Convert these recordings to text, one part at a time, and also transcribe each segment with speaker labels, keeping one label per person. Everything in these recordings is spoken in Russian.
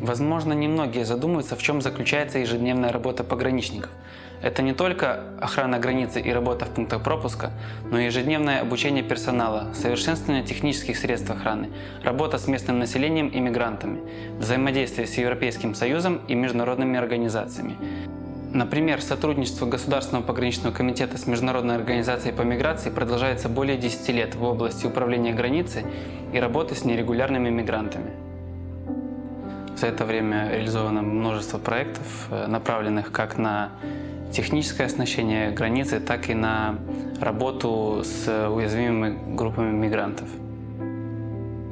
Speaker 1: Возможно, немногие задумываются, в чем заключается ежедневная работа пограничников. Это не только охрана границы и работа в пунктах пропуска, но и ежедневное обучение персонала, совершенствование технических средств охраны, работа с местным населением и мигрантами, взаимодействие с Европейским Союзом и международными организациями. Например, сотрудничество Государственного пограничного комитета с Международной организацией по миграции продолжается более 10 лет в области управления границей и работы с нерегулярными мигрантами. За это время реализовано множество проектов, э, направленных как на техническое оснащение границы, так и на работу с уязвимыми группами мигрантов.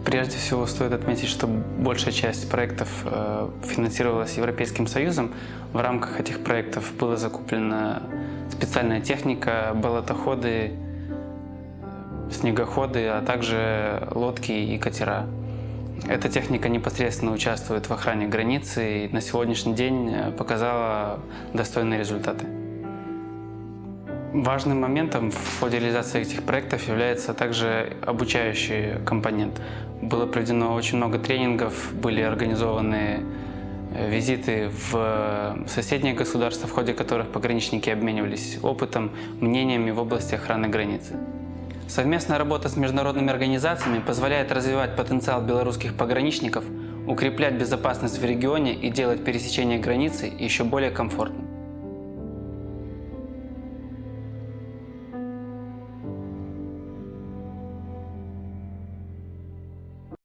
Speaker 1: Прежде всего стоит отметить, что большая часть проектов э, финансировалась Европейским Союзом. В рамках этих проектов была закуплена специальная техника, болотоходы, снегоходы, а также лодки и катера. Эта техника непосредственно участвует в охране границы и на сегодняшний день э, показала достойные результаты. Важным моментом в ходе реализации этих проектов является также обучающий компонент. Было проведено очень много тренингов, были организованы э, визиты в соседние государства, в ходе которых пограничники обменивались опытом, мнениями в области охраны границы. Совместная работа с международными организациями позволяет развивать потенциал белорусских пограничников, укреплять безопасность в регионе и делать пересечение границы еще более комфортным.